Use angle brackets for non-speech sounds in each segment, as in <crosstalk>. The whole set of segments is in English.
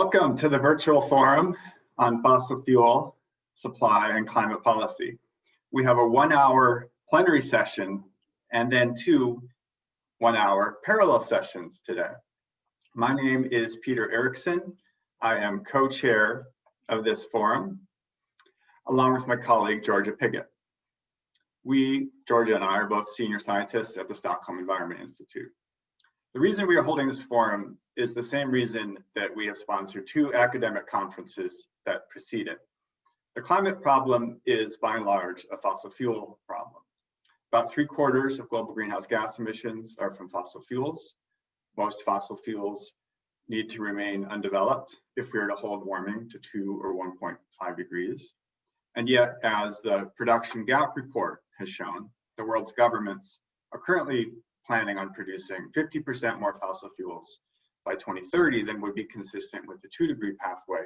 Welcome to the virtual forum on fossil fuel supply and climate policy. We have a one hour plenary session and then two one hour parallel sessions today. My name is Peter Erickson. I am co-chair of this forum along with my colleague Georgia Piggott. We, Georgia and I, are both senior scientists at the Stockholm Environment Institute. The reason we are holding this forum is the same reason that we have sponsored two academic conferences that precede it. The climate problem is by and large a fossil fuel problem. About three quarters of global greenhouse gas emissions are from fossil fuels. Most fossil fuels need to remain undeveloped if we are to hold warming to two or 1.5 degrees. And yet, as the production gap report has shown, the world's governments are currently planning on producing 50% more fossil fuels by 2030 than would be consistent with the two degree pathway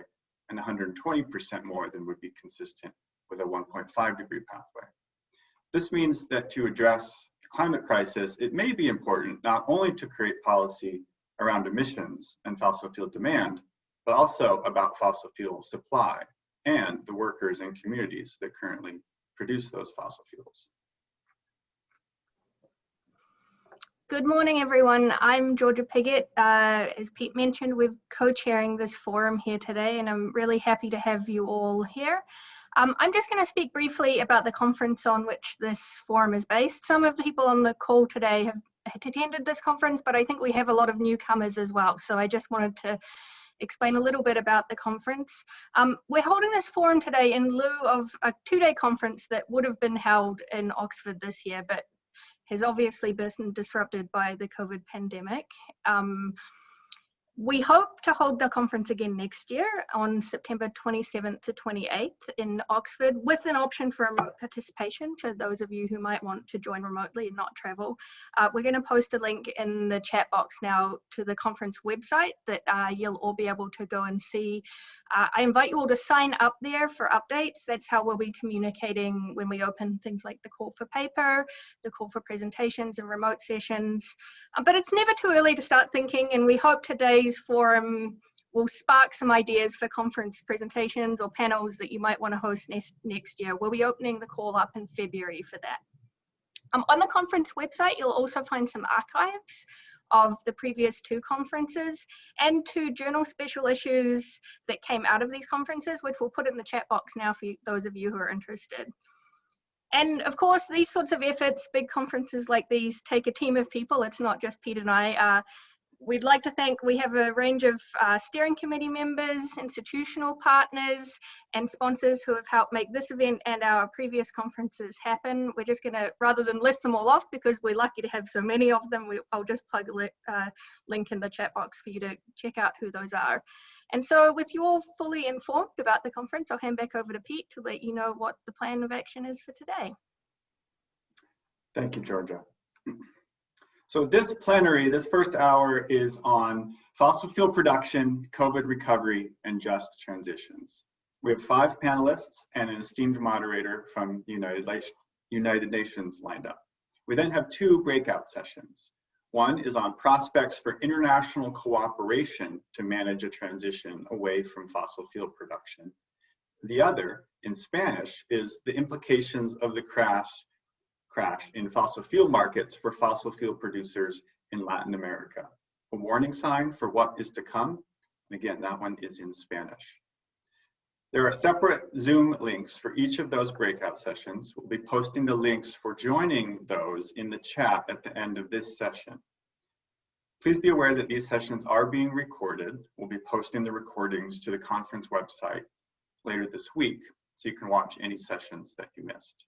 and 120% more than would be consistent with a 1.5 degree pathway. This means that to address the climate crisis, it may be important not only to create policy around emissions and fossil fuel demand, but also about fossil fuel supply and the workers and communities that currently produce those fossil fuels. Good morning, everyone. I'm Georgia Piggott. Uh, as Pete mentioned, we're co-chairing this forum here today, and I'm really happy to have you all here. Um, I'm just going to speak briefly about the conference on which this forum is based. Some of the people on the call today have attended this conference, but I think we have a lot of newcomers as well. So I just wanted to explain a little bit about the conference. Um, we're holding this forum today in lieu of a two-day conference that would have been held in Oxford this year, but has obviously been disrupted by the COVID pandemic. Um, we hope to hold the conference again next year on September 27th to 28th in Oxford with an option for remote participation for those of you who might want to join remotely and not travel. Uh, we're going to post a link in the chat box now to the conference website that uh, you'll all be able to go and see. Uh, I invite you all to sign up there for updates. That's how we'll be communicating when we open things like the call for paper, the call for presentations and remote sessions. Uh, but it's never too early to start thinking and we hope today today's forum will spark some ideas for conference presentations or panels that you might want to host next, next year. We'll be opening the call up in February for that. Um, on the conference website, you'll also find some archives of the previous two conferences and two journal special issues that came out of these conferences, which we'll put in the chat box now for you, those of you who are interested. And of course, these sorts of efforts, big conferences like these, take a team of people. It's not just Pete and I. Uh, we'd like to thank, we have a range of uh, steering committee members, institutional partners, and sponsors who have helped make this event and our previous conferences happen. We're just gonna, rather than list them all off, because we're lucky to have so many of them, we, I'll just plug a uh, link in the chat box for you to check out who those are. And so with you all fully informed about the conference, I'll hand back over to Pete to let you know what the plan of action is for today. Thank you, Georgia. <clears throat> So this plenary, this first hour is on fossil fuel production, COVID recovery, and just transitions. We have five panelists and an esteemed moderator from the United, United Nations lined up. We then have two breakout sessions. One is on prospects for international cooperation to manage a transition away from fossil fuel production. The other, in Spanish, is the implications of the crash crash in fossil fuel markets for fossil fuel producers in Latin America. A warning sign for what is to come. And again, that one is in Spanish. There are separate Zoom links for each of those breakout sessions. We'll be posting the links for joining those in the chat at the end of this session. Please be aware that these sessions are being recorded. We'll be posting the recordings to the conference website later this week, so you can watch any sessions that you missed.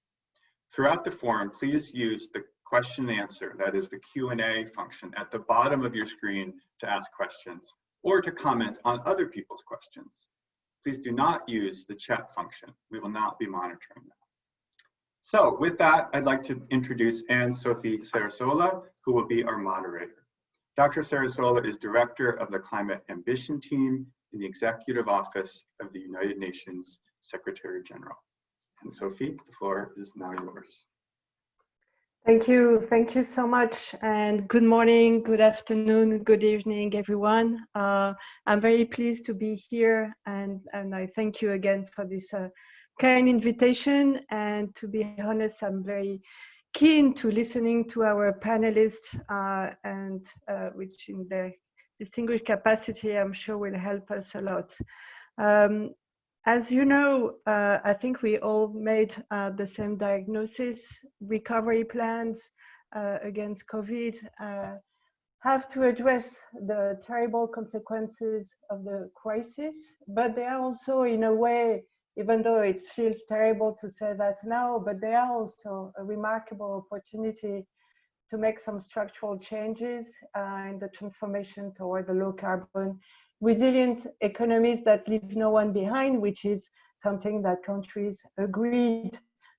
Throughout the forum, please use the question and answer, that is the Q&A function at the bottom of your screen to ask questions or to comment on other people's questions. Please do not use the chat function. We will not be monitoring that. So with that, I'd like to introduce Anne-Sophie Cerisola, who will be our moderator. Dr. Cerisola is director of the Climate Ambition Team in the Executive Office of the United Nations Secretary General. Anne-Sophie, the floor is now yours. Thank you. Thank you so much. And good morning, good afternoon, good evening, everyone. Uh, I'm very pleased to be here and, and I thank you again for this uh, kind invitation. And to be honest, I'm very keen to listening to our panelists uh, and uh, which in their distinguished capacity, I'm sure will help us a lot. Um, as you know, uh, I think we all made uh, the same diagnosis. Recovery plans uh, against COVID uh, have to address the terrible consequences of the crisis, but they are also, in a way, even though it feels terrible to say that now, but they are also a remarkable opportunity to make some structural changes uh, in the transformation toward the low carbon resilient economies that leave no one behind, which is something that countries agreed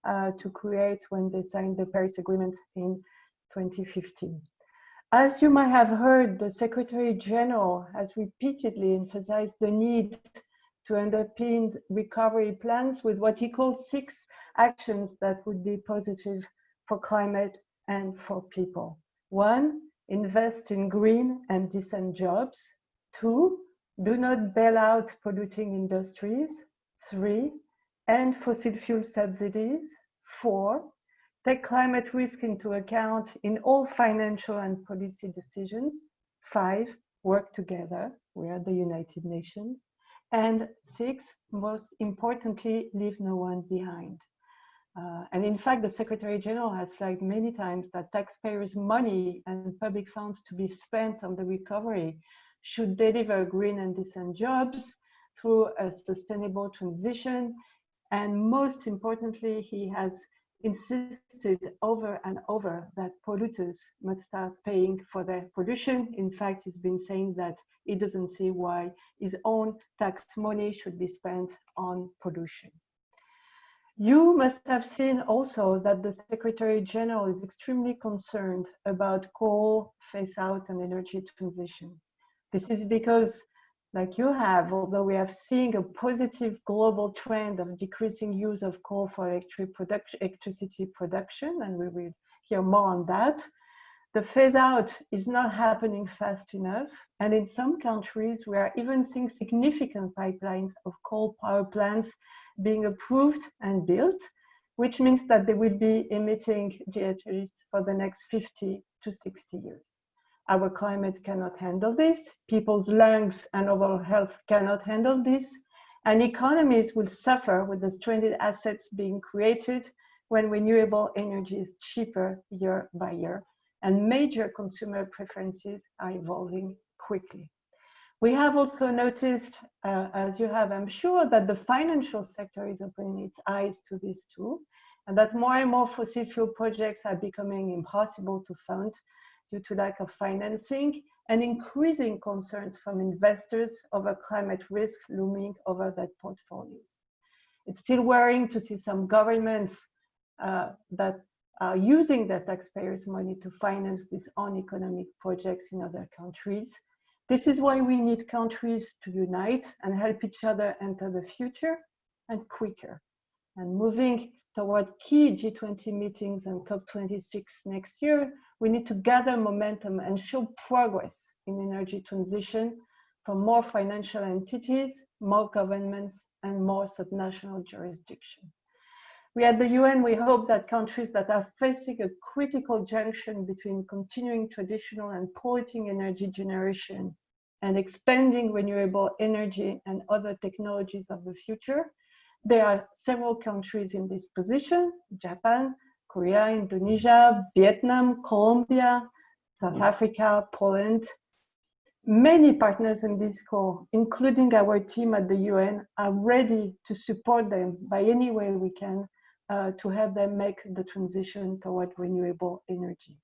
uh, to create when they signed the Paris Agreement in 2015. As you might have heard, the Secretary General has repeatedly emphasized the need to underpin recovery plans with what he calls six actions that would be positive for climate and for people. One, invest in green and decent jobs. Two, do not bail out polluting industries. Three, end fossil fuel subsidies. Four, take climate risk into account in all financial and policy decisions. Five, work together. We are the United Nations. And six, most importantly, leave no one behind. Uh, and in fact, the Secretary General has flagged many times that taxpayers' money and public funds to be spent on the recovery should deliver green and decent jobs through a sustainable transition. And most importantly, he has insisted over and over that polluters must start paying for their pollution. In fact, he's been saying that he doesn't see why his own tax money should be spent on pollution. You must have seen also that the Secretary General is extremely concerned about coal phase out and energy transition. This is because, like you have, although we have seen a positive global trend of decreasing use of coal for electric production, electricity production, and we will hear more on that, the phase out is not happening fast enough. And in some countries, we are even seeing significant pipelines of coal power plants being approved and built, which means that they will be emitting GHGs for the next 50 to 60 years. Our climate cannot handle this. People's lungs and overall health cannot handle this. And economies will suffer with the stranded assets being created when renewable energy is cheaper year by year. And major consumer preferences are evolving quickly. We have also noticed, uh, as you have, I'm sure, that the financial sector is opening its eyes to this too, and that more and more fossil fuel projects are becoming impossible to fund due to lack of financing and increasing concerns from investors over climate risk looming over their portfolios. It's still worrying to see some governments uh, that are using their taxpayers' money to finance these own economic projects in other countries. This is why we need countries to unite and help each other enter the future and quicker. And moving toward key G20 meetings and COP26 next year, we need to gather momentum and show progress in energy transition from more financial entities, more governments, and more subnational jurisdiction. We at the UN, we hope that countries that are facing a critical junction between continuing traditional and polluting energy generation and expanding renewable energy and other technologies of the future, there are several countries in this position, Japan, Korea, Indonesia, Vietnam, Colombia, South Africa, Poland. Many partners in this call, including our team at the UN, are ready to support them by any way we can uh, to help them make the transition toward renewable energy.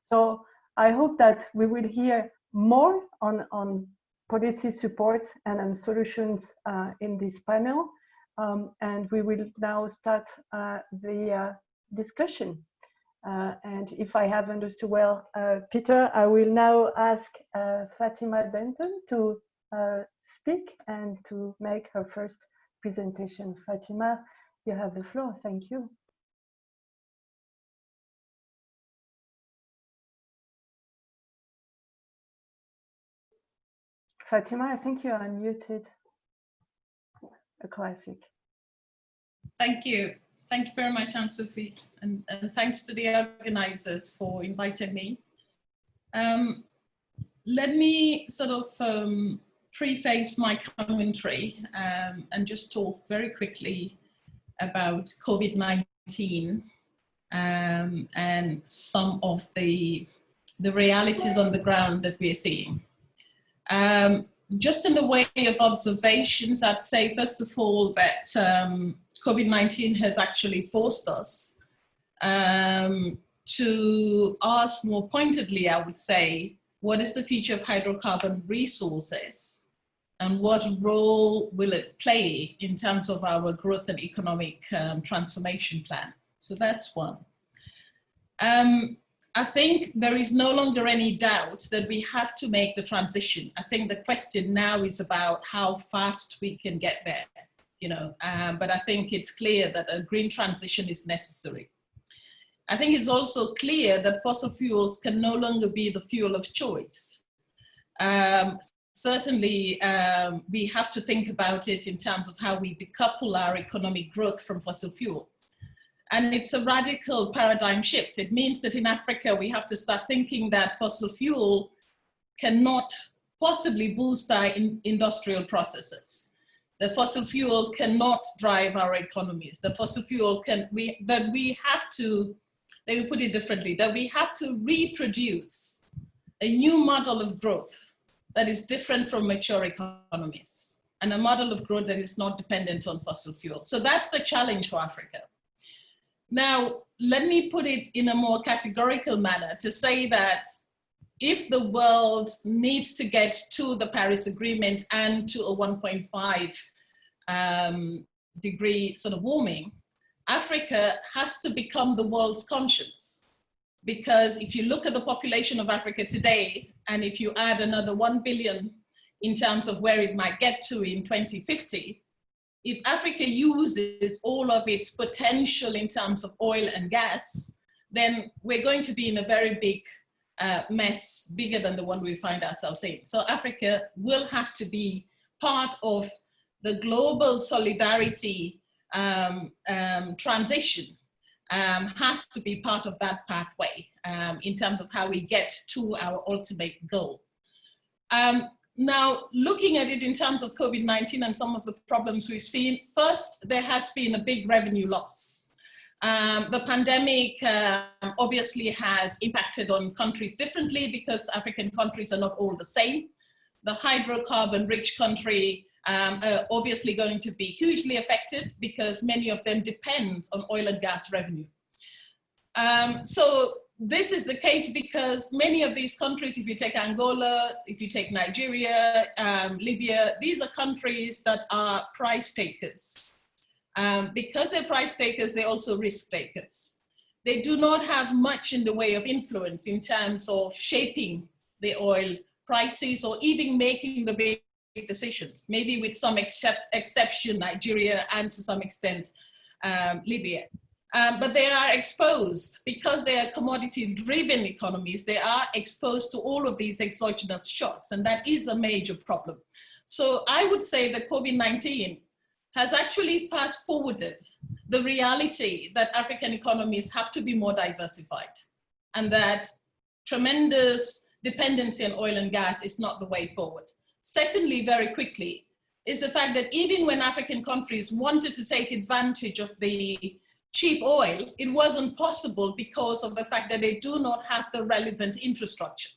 So I hope that we will hear more on, on policy supports and on solutions uh, in this panel. Um, and we will now start uh, the uh, discussion. Uh, and if I have understood well, uh, Peter, I will now ask uh, Fatima Denton to uh, speak and to make her first presentation. Fatima, you have the floor. Thank you. Fatima, I think you are unmuted. A classic. Thank you. Thank you very much, Anne-Sophie, and, and thanks to the organizers for inviting me. Um, let me sort of um, preface my commentary um, and just talk very quickly about COVID-19 um, and some of the, the realities on the ground that we're seeing. Um, just in the way of observations, I'd say, first of all, that um, COVID-19 has actually forced us um, to ask more pointedly, I would say, what is the future of hydrocarbon resources and what role will it play in terms of our growth and economic um, transformation plan? So that's one. Um, I think there is no longer any doubt that we have to make the transition. I think the question now is about how fast we can get there you know, um, but I think it's clear that a green transition is necessary. I think it's also clear that fossil fuels can no longer be the fuel of choice. Um, certainly, um, we have to think about it in terms of how we decouple our economic growth from fossil fuel. And it's a radical paradigm shift. It means that in Africa, we have to start thinking that fossil fuel cannot possibly boost our in industrial processes the fossil fuel cannot drive our economies. The fossil fuel can, we, that we have to, let me put it differently, that we have to reproduce a new model of growth that is different from mature economies and a model of growth that is not dependent on fossil fuel. So that's the challenge for Africa. Now, let me put it in a more categorical manner to say that if the world needs to get to the Paris Agreement and to a 1.5 um, degree sort of warming, Africa has to become the world's conscience. Because if you look at the population of Africa today, and if you add another 1 billion in terms of where it might get to in 2050, if Africa uses all of its potential in terms of oil and gas, then we're going to be in a very big uh, mess bigger than the one we find ourselves in. So Africa will have to be part of the global solidarity um, um, transition um, has to be part of that pathway um, in terms of how we get to our ultimate goal. Um, now, looking at it in terms of COVID-19 and some of the problems we've seen, first, there has been a big revenue loss. Um, the pandemic uh, obviously has impacted on countries differently because African countries are not all the same. The hydrocarbon rich country um, are obviously going to be hugely affected because many of them depend on oil and gas revenue. Um, so this is the case because many of these countries, if you take Angola, if you take Nigeria, um, Libya, these are countries that are price takers. Um, because they're price takers, they're also risk takers. They do not have much in the way of influence in terms of shaping the oil prices or even making the big decisions, maybe with some except, exception, Nigeria and to some extent um, Libya. Um, but they are exposed because they are commodity driven economies, they are exposed to all of these exogenous shocks and that is a major problem. So I would say that COVID-19 has actually fast forwarded the reality that African economies have to be more diversified and that tremendous dependency on oil and gas is not the way forward. Secondly, very quickly, is the fact that even when African countries wanted to take advantage of the cheap oil, it wasn't possible because of the fact that they do not have the relevant infrastructure.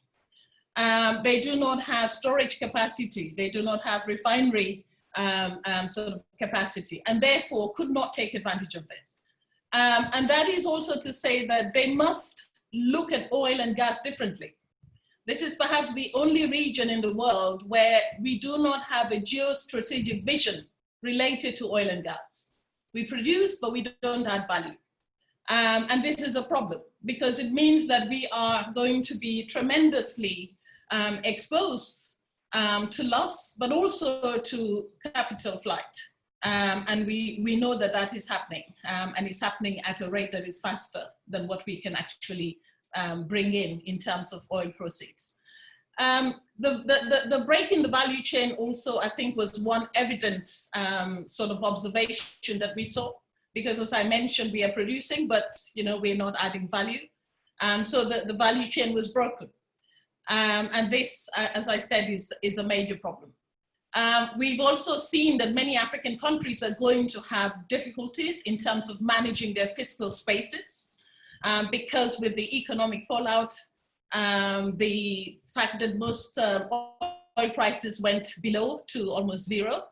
Um, they do not have storage capacity. They do not have refinery um, um, sort of capacity and therefore could not take advantage of this. Um, and that is also to say that they must look at oil and gas differently. This is perhaps the only region in the world where we do not have a geostrategic vision related to oil and gas. We produce, but we don't add value. Um, and this is a problem because it means that we are going to be tremendously um, exposed um, to loss, but also to capital flight. Um, and we, we know that that is happening um, and it's happening at a rate that is faster than what we can actually um, bring in in terms of oil proceeds. Um, the, the, the, the, break in the value chain also, I think, was one evident um, sort of observation that we saw. Because as I mentioned, we are producing, but you know, we're not adding value. Um, so the, the value chain was broken. Um, and this, uh, as I said, is, is a major problem. Um, we've also seen that many African countries are going to have difficulties in terms of managing their fiscal spaces um, because with the economic fallout, um, the fact that most uh, oil prices went below to almost zero,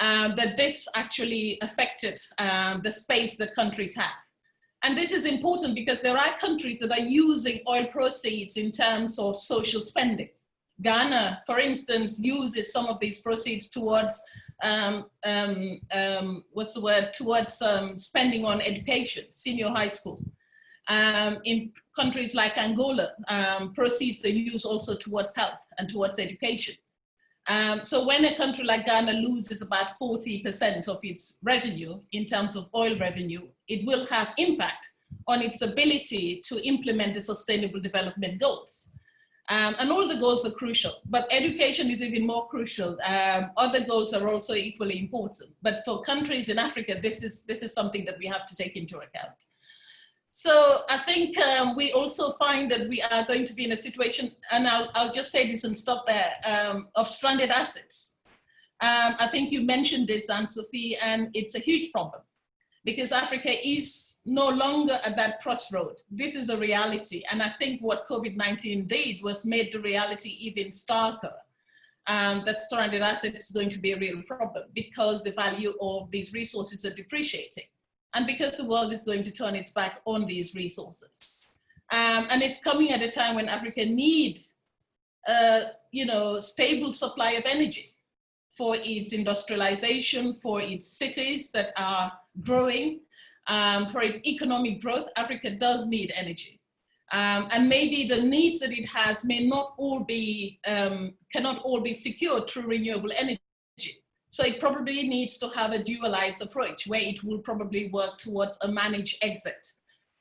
um, that this actually affected um, the space that countries have. And this is important because there are countries that are using oil proceeds in terms of social spending. Ghana, for instance, uses some of these proceeds towards, um, um, um, what's the word, towards um, spending on education, senior high school. Um, in countries like Angola, um, proceeds are used also towards health and towards education. Um, so when a country like Ghana loses about 40% of its revenue in terms of oil revenue, it will have impact on its ability to implement the sustainable development goals. Um, and all the goals are crucial, but education is even more crucial. Um, other goals are also equally important. But for countries in Africa, this is, this is something that we have to take into account. So I think um, we also find that we are going to be in a situation, and I'll, I'll just say this and stop there, um, of stranded assets. Um, I think you mentioned this, Anne-Sophie, and it's a huge problem because Africa is no longer at that crossroad. This is a reality. And I think what COVID-19 did was made the reality even starker. Um, that stranded assets is going to be a real problem because the value of these resources are depreciating and because the world is going to turn its back on these resources. Um, and it's coming at a time when Africa needs a you know, stable supply of energy for its industrialization, for its cities that are growing, um, for its economic growth, Africa does need energy. Um, and maybe the needs that it has may not all be, um, cannot all be secured through renewable energy. So it probably needs to have a dualized approach where it will probably work towards a managed exit.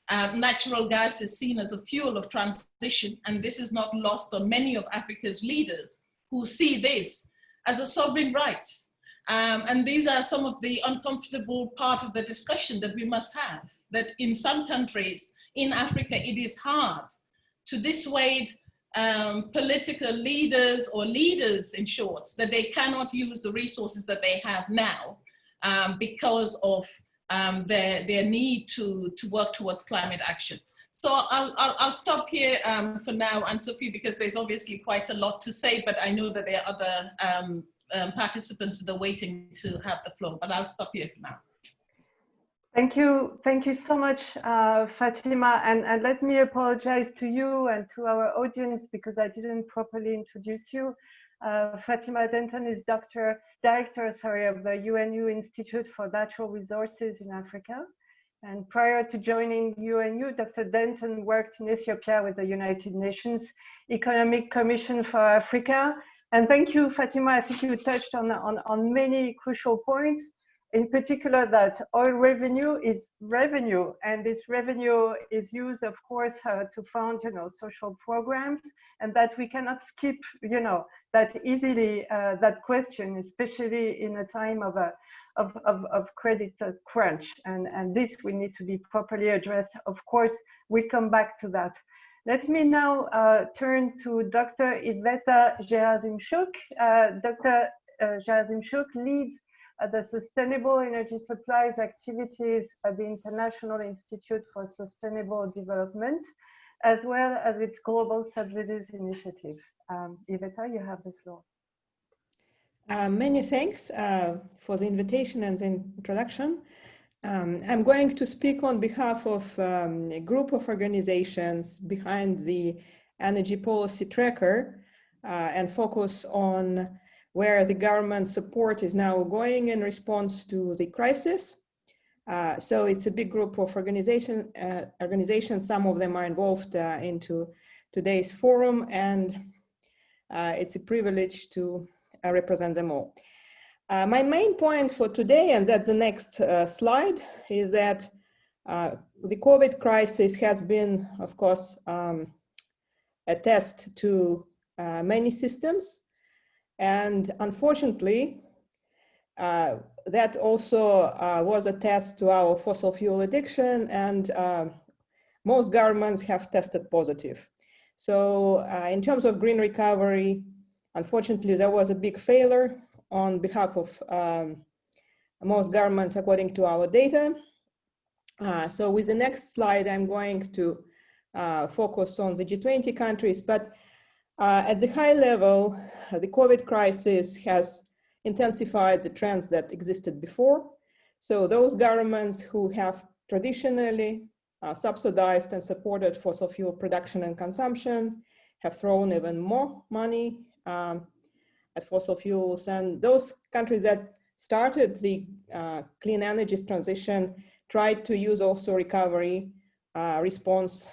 Um, natural gas is seen as a fuel of transition, and this is not lost on many of Africa's leaders who see this as a sovereign right. Um, and these are some of the uncomfortable part of the discussion that we must have, that in some countries in Africa, it is hard to dissuade um, political leaders or leaders in short, that they cannot use the resources that they have now um, because of um, their, their need to, to work towards climate action. So I'll, I'll, I'll stop here um, for now, Anne-Sophie, because there's obviously quite a lot to say, but I know that there are other um, um, participants that are waiting to have the floor, but I'll stop here for now. Thank you. Thank you so much, uh, Fatima. And, and let me apologize to you and to our audience because I didn't properly introduce you. Uh, Fatima Denton is doctor, director sorry, of the UNU Institute for Natural Resources in Africa. And prior to joining UNU, Dr. Denton worked in Ethiopia with the United Nations Economic Commission for Africa. And thank you, Fatima. I think you touched on, on, on many crucial points in particular that oil revenue is revenue and this revenue is used of course uh, to fund you know social programs and that we cannot skip you know that easily uh, that question especially in a time of a of, of, of credit uh, crunch and and this we need to be properly addressed of course we come back to that let me now uh, turn to Dr. Iveta Gerasimchuk. Uh, Dr. Uh, Gerasimchuk leads the Sustainable Energy Supplies activities at the International Institute for Sustainable Development, as well as its Global Subsidies Initiative. Um, Iveta, you have the floor. Uh, many thanks uh, for the invitation and the introduction. Um, I'm going to speak on behalf of um, a group of organizations behind the Energy Policy Tracker uh, and focus on where the government support is now going in response to the crisis. Uh, so it's a big group of organization, uh, organizations, some of them are involved uh, into today's forum and uh, it's a privilege to uh, represent them all. Uh, my main point for today, and that's the next slide, is that the COVID crisis has been, of course, um, a test to many systems. And unfortunately, uh, that also uh, was a test to our fossil fuel addiction and uh, most governments have tested positive. So uh, in terms of green recovery, unfortunately, there was a big failure on behalf of um, most governments according to our data. Uh, so with the next slide, I'm going to uh, focus on the G20 countries, but uh, at the high level, the COVID crisis has intensified the trends that existed before. So those governments who have traditionally uh, subsidized and supported fossil fuel production and consumption have thrown even more money um, at fossil fuels. And those countries that started the uh, clean energy transition tried to use also recovery uh, response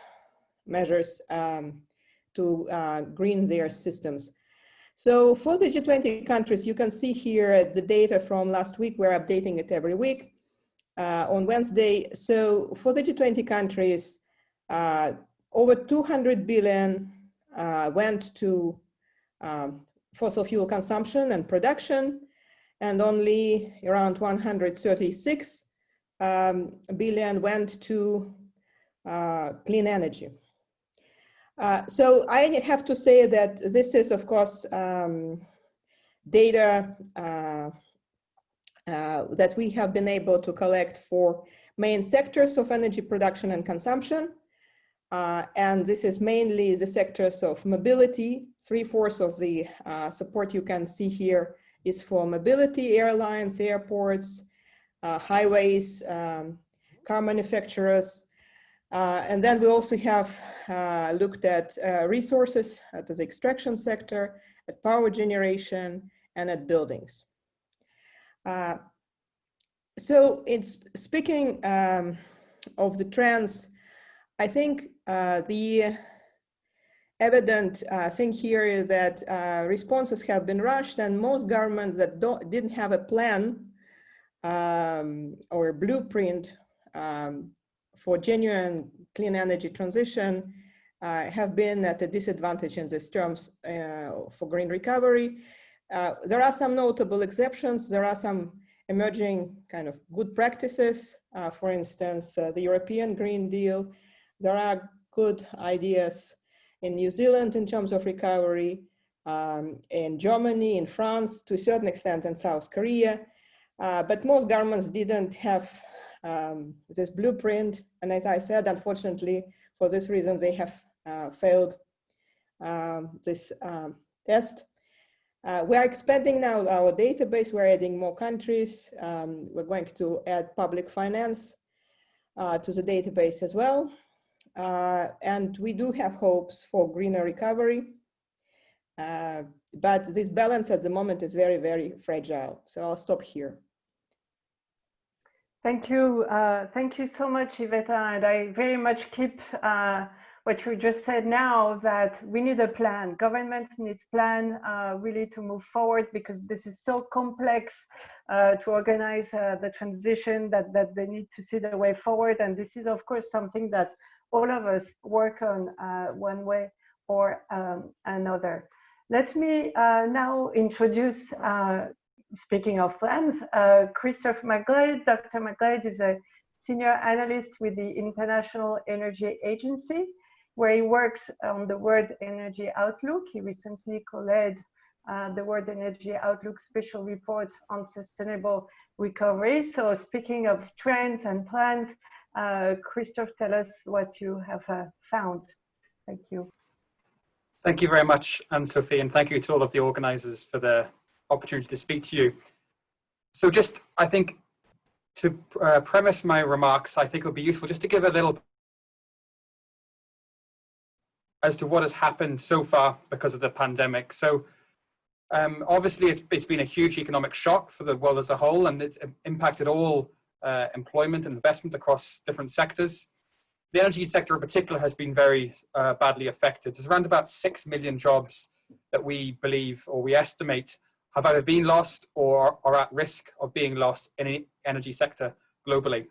measures um, to uh, green their systems. So for the G20 countries, you can see here the data from last week. We're updating it every week uh, on Wednesday. So for the G20 countries, uh, over 200 billion uh, went to um, fossil fuel consumption and production, and only around 136 um, billion went to uh, clean energy. Uh, so I have to say that this is, of course, um, data uh, uh, that we have been able to collect for main sectors of energy production and consumption. Uh, and this is mainly the sectors of mobility. Three-fourths of the uh, support you can see here is for mobility, airlines, airports, highways, um, car manufacturers, uh, and then we also have uh, looked at uh, resources at the extraction sector, at power generation, and at buildings. Uh, so it's speaking um, of the trends, I think uh, the evident uh, thing here is that responses have been rushed and most governments that didn't have a plan um, or a blueprint um, for genuine clean energy transition uh, have been at a disadvantage in these terms uh, for green recovery. Uh, there are some notable exceptions. There are some emerging kind of good practices. Uh, for instance, uh, the European Green Deal. There are good ideas in New Zealand in terms of recovery, um, in Germany, in France, to a certain extent in South Korea. Uh, but most governments didn't have um, this blueprint. And as I said, unfortunately, for this reason, they have uh, failed um, this um, test. Uh, we are expanding now our database. We're adding more countries. Um, we're going to add public finance uh, to the database as well. Uh, and we do have hopes for greener recovery. Uh, but this balance at the moment is very, very fragile. So I'll stop here. Thank you. Uh, thank you so much, Iveta. And I very much keep uh, what you just said now that we need a plan. Governments needs plan uh, really to move forward because this is so complex uh, to organize uh, the transition that, that they need to see the way forward. And this is, of course, something that all of us work on uh, one way or um, another. Let me now introduce speaking of plans, uh, Christophe McGlade, Dr. McGlade is a senior analyst with the International Energy Agency, where he works on the World Energy Outlook. He recently co-led uh, the World Energy Outlook special report on sustainable recovery. So speaking of trends and plans, uh, Christophe, tell us what you have uh, found. Thank you. Thank you very much, Anne-Sophie, and thank you to all of the organizers for the opportunity to speak to you. So just, I think, to uh, premise my remarks, I think it would be useful just to give a little as to what has happened so far because of the pandemic. So um, obviously it's, it's been a huge economic shock for the world as a whole and it's impacted all uh, employment and investment across different sectors. The energy sector in particular has been very uh, badly affected. There's around about 6 million jobs that we believe or we estimate have either been lost or are at risk of being lost in the energy sector globally.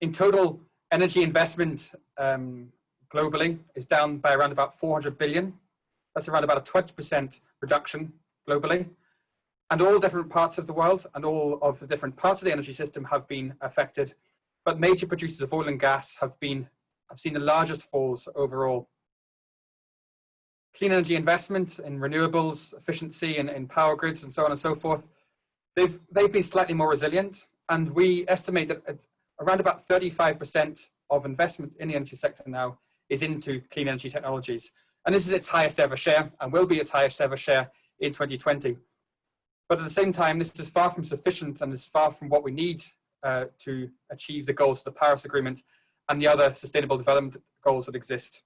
In total, energy investment um, globally is down by around about 400 billion That's around about a 20% reduction globally. And all different parts of the world and all of the different parts of the energy system have been affected. But major producers of oil and gas have been have seen the largest falls overall. Clean energy investment in renewables, efficiency in, in power grids and so on and so forth, they've, they've been slightly more resilient. And we estimate that around about 35% of investment in the energy sector now is into clean energy technologies. And this is its highest ever share and will be its highest ever share in 2020. But at the same time, this is far from sufficient and is far from what we need uh, to achieve the goals of the Paris Agreement and the other sustainable development goals that exist.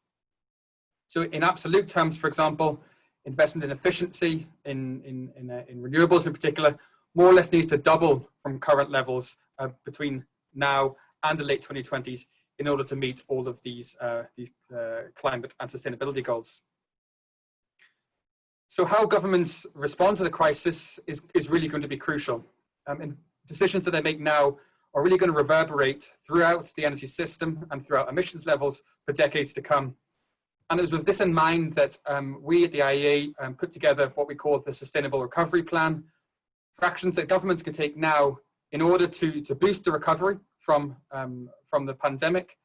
So in absolute terms, for example, investment in efficiency, in, in, in, uh, in renewables in particular, more or less needs to double from current levels uh, between now and the late 2020s in order to meet all of these, uh, these uh, climate and sustainability goals. So how governments respond to the crisis is, is really going to be crucial. Um, and decisions that they make now are really going to reverberate throughout the energy system and throughout emissions levels for decades to come. And it was with this in mind that um, we at the IEA um, put together what we call the Sustainable Recovery Plan for actions that governments can take now in order to, to boost the recovery from, um, from the pandemic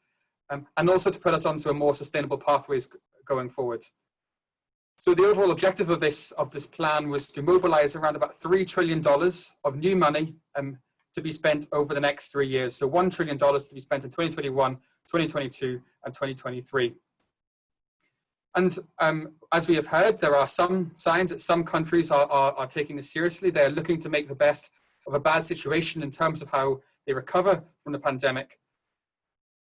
um, and also to put us onto a more sustainable pathways going forward. So the overall objective of this, of this plan was to mobilize around about $3 trillion of new money um, to be spent over the next three years. So $1 trillion to be spent in 2021, 2022, and 2023. And um, as we have heard, there are some signs that some countries are, are, are, taking this seriously. They're looking to make the best of a bad situation in terms of how they recover from the pandemic.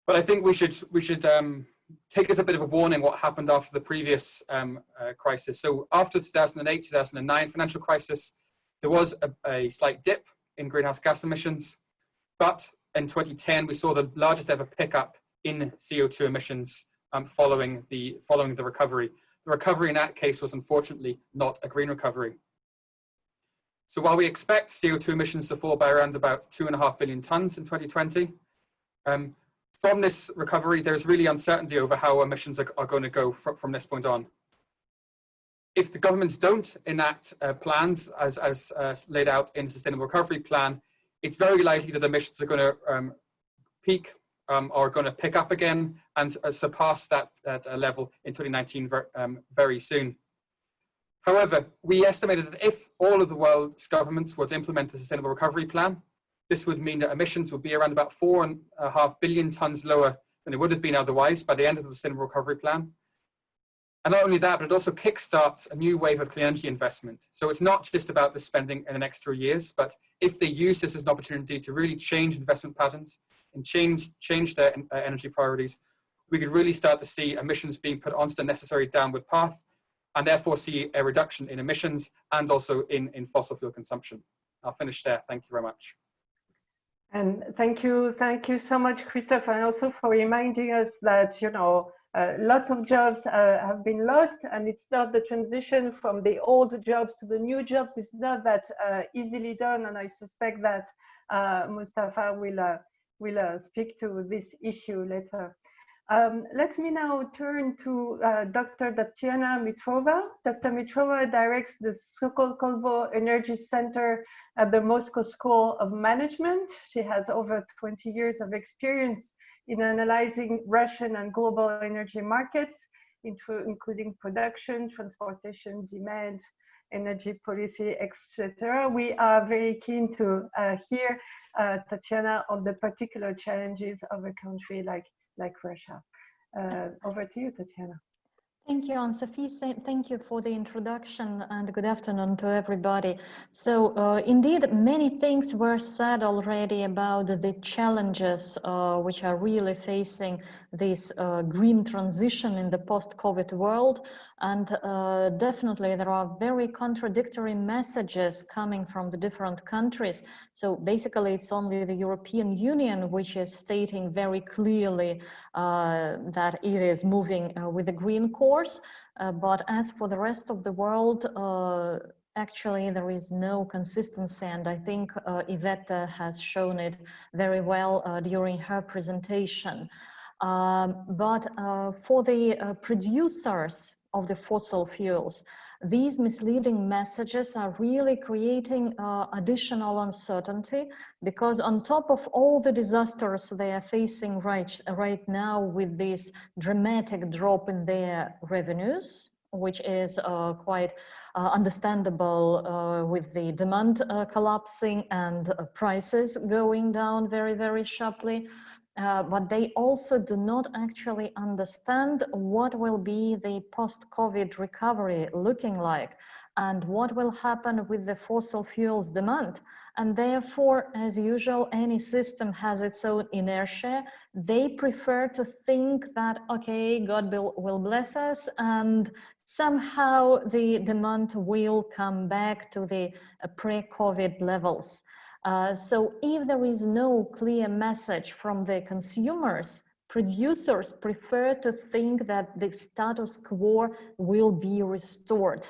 But I think we should, we should um, take as a bit of a warning what happened after the previous um, uh, crisis. So after 2008, 2009 financial crisis, there was a, a slight dip in greenhouse gas emissions. But in 2010, we saw the largest ever pickup in CO2 emissions um, following, the, following the recovery. The recovery in that case was unfortunately not a green recovery. So while we expect CO2 emissions to fall by around about two and a half billion tons in 2020, um, from this recovery, there's really uncertainty over how emissions are, are going to go fr from this point on. If the governments don't enact uh, plans as, as uh, laid out in the Sustainable Recovery Plan, it's very likely that emissions are going to um, peak um, are going to pick up again and uh, surpass that, that uh, level in 2019 ver um, very soon. However, we estimated that if all of the world's governments were to implement the Sustainable Recovery Plan, this would mean that emissions would be around about four and a half billion tons lower than it would have been otherwise by the end of the Sustainable Recovery Plan. And not only that, but it also kickstarts a new wave of clean energy investment. So it's not just about the spending in the next three years, but if they use this as an opportunity to really change investment patterns and change, change their uh, energy priorities, we could really start to see emissions being put onto the necessary downward path and therefore see a reduction in emissions and also in, in fossil fuel consumption. I'll finish there. Thank you very much. And thank you, thank you so much, Christopher, and also for reminding us that, you know, uh, lots of jobs uh, have been lost and it's not the transition from the old jobs to the new jobs. It's not that uh, easily done. And I suspect that uh, Mustafa will, uh, will uh, speak to this issue later. Um, let me now turn to Dr. Tatiana Mitrova. Dr. Mitrova directs the Skolkovo Energy Center at the Moscow School of Management. She has over 20 years of experience in analyzing Russian and global energy markets, including production, transportation, demand, energy policy, etc. We are very keen to uh, hear uh, Tatiana on the particular challenges of a country like, like Russia. Uh, over to you, Tatiana. Thank you, Anne-Sophie. Thank you for the introduction and good afternoon to everybody. So uh, indeed, many things were said already about the challenges uh, which are really facing this uh, green transition in the post-COVID world. And uh, definitely there are very contradictory messages coming from the different countries. So basically it's only the European Union which is stating very clearly uh, that it is moving uh, with the green course. Uh, but as for the rest of the world, uh, actually there is no consistency and I think uh, Yvette has shown it very well during her presentation. Um, but uh, for the uh, producers of the fossil fuels, these misleading messages are really creating uh, additional uncertainty because on top of all the disasters they are facing right, right now with this dramatic drop in their revenues, which is uh, quite uh, understandable uh, with the demand uh, collapsing and uh, prices going down very, very sharply. Uh, but they also do not actually understand what will be the post-COVID recovery looking like and what will happen with the fossil fuels demand. And therefore, as usual, any system has its own inertia. They prefer to think that, okay, God will, will bless us and somehow the demand will come back to the uh, pre-COVID levels. Uh, so if there is no clear message from the consumers, producers prefer to think that the status quo will be restored.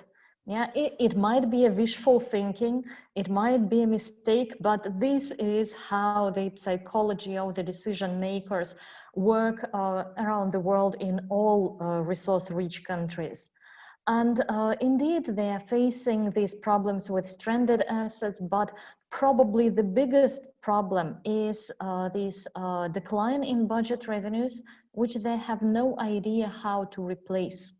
Yeah, it, it might be a wishful thinking, it might be a mistake, but this is how the psychology of the decision makers work uh, around the world in all uh, resource-rich countries. And uh, indeed, they are facing these problems with stranded assets, but probably the biggest problem is uh, this uh, decline in budget revenues, which they have no idea how to replace.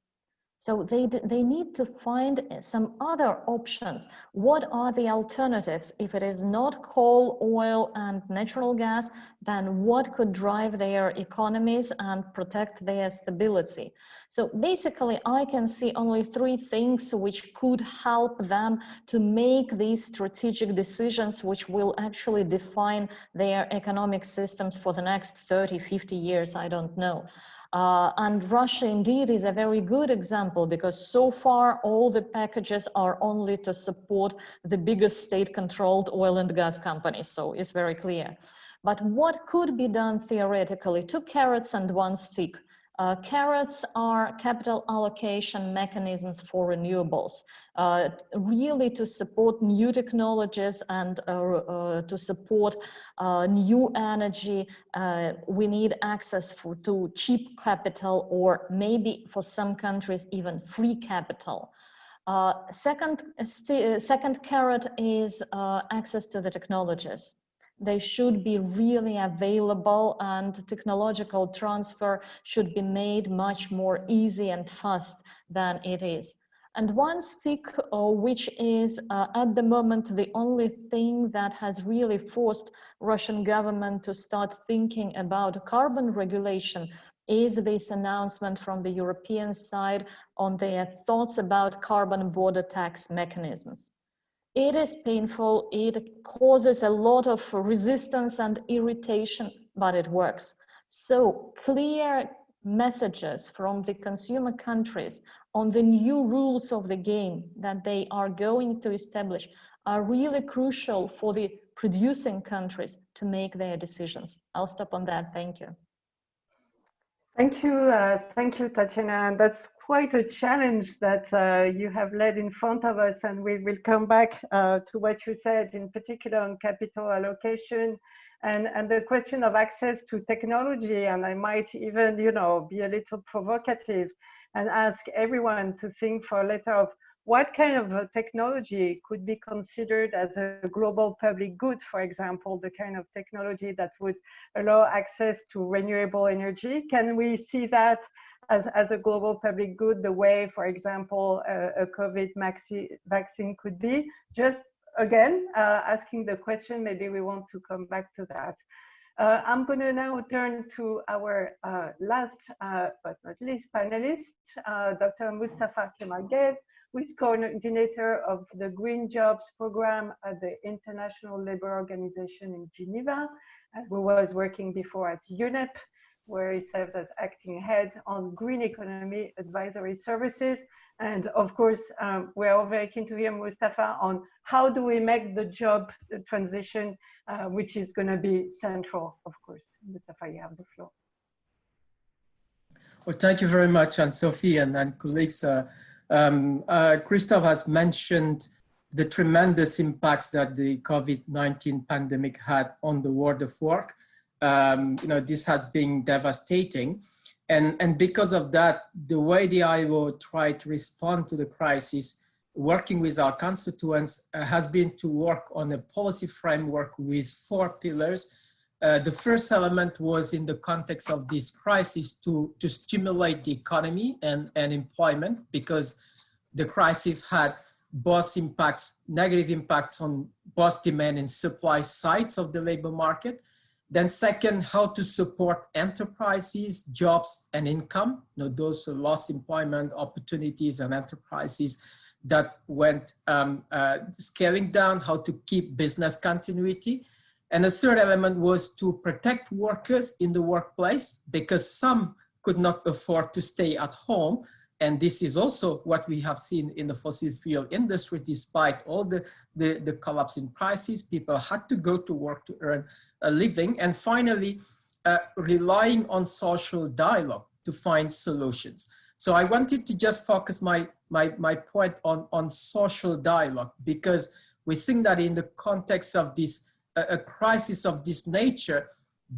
So they, they need to find eh, some other options. What are the alternatives? If it is not coal, oil, and natural gas, then what could drive their economies and protect their stability? So basically, I can see only three things which could help them to make these strategic decisions, which will actually define their economic systems for the next 30, 50 years, I don't know. Uh, and Russia indeed is a very good example because so far all the packages are only to support the biggest state-controlled oil and gas companies. So it's very clear. But what could be done theoretically? Two carrots and one stick. Uh, carrots are capital allocation mechanisms for renewables, uh, really to support new technologies and uh, uh to support uh, new energy. Uh, we need access for, to cheap capital or maybe for some countries even free capital. second, second carrot is access to the technologies they should be really available and technological transfer should be made much more easy and fast than it is. And one stick, uh, which is uh, at the moment the only thing that has really forced Russian government to start thinking about carbon regulation is this announcement from the European side on their thoughts about carbon border tax mechanisms. It is painful, it causes a lot of resistance and irritation, but it works. So clear messages from the consumer countries on the new rules of the game that they are going to establish are really crucial for the producing countries to make their decisions. I'll stop on that. Thank you. Thank you. Uh, thank you, Tatiana. And that's quite a challenge that uh, you have led in front of us. And we will come back uh, to what you said, in particular on capital allocation and, and the question of access to technology. And I might even, you know, be a little provocative and ask everyone to think for a letter of what kind of technology could be considered as a global public good, for example, the kind of technology that would allow access to renewable energy? Can we see that as, as a global public good, the way, for example, a, COVID vaccine could be. Just again, uh, asking the question, maybe we want to come back to that. Uh, I'm going to now turn to our uh, last uh, but not least panelist, uh, Dr. Mustafa Kamal Gueye, is coordinator of the Green Jobs program at the International Labour Organization in Geneva, who was working before at UNEP where he served as acting head on green economy advisory services. And of course, um, we're all very keen to hear Mustafa on how do we make the job transition, uh, which is going to be central, of course. Mustafa, you have the floor. Well, thank you very much, Anne-Sophie and, and colleagues. Uh, um, uh, Christophe has mentioned the tremendous impacts that the COVID-19 pandemic had on the world of work. um, you know, this has been devastating. And, and because of that, the way the ILO tried to respond to the crisis, working with our constituents, uh, has been to work on a policy framework with four pillars. Uh, the first element was in the context of this crisis to, to stimulate the economy and, and employment because the crisis had both impacts, negative impacts on both demand and supply sides of the labor market. Then second, how to support enterprises, jobs and income, you know, those lost employment opportunities and enterprises that went um, uh, scaling down, how to keep business continuity. And the third element was to protect workers in the workplace because some could not afford to stay at home and this is also what we have seen in the fossil fuel industry, despite all the, the, the collapse in prices, people had to go to work to earn a living. And finally, uh, relying on social dialogue to find solutions. So I wanted to just focus my, my, my point on, on social dialogue because we think that in the context of this, a crisis of this nature,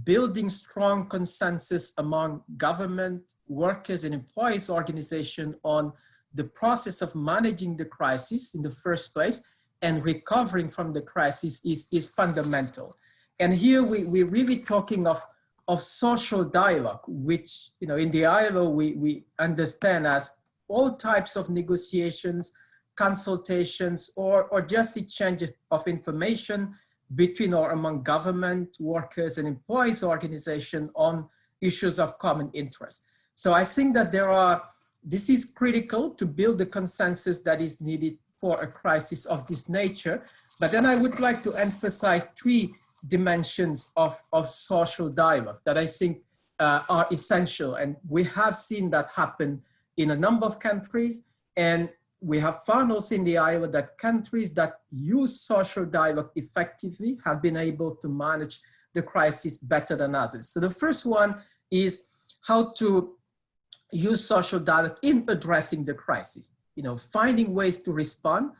building strong consensus among government, workers and employees organization on the process of managing the crisis in the first place and recovering from the crisis is, is fundamental. And here we, we're really talking of, of social dialogue, which you know in the ILO we, we understand as all types of negotiations, consultations, or, or just exchange of information between or among government, workers, and employees organization on issues of common interest. So I think that there are, this is critical to build the consensus that is needed for a crisis of this nature. But then I would like to emphasize three dimensions of, of social dialogue that I think uh, are essential. And we have seen that happen in a number of countries. And we have found also in the ILO that countries that use social dialogue effectively have been able to manage the crisis better than others. So the first one is how to use social dialogue in addressing the crisis, you know, finding ways to respond,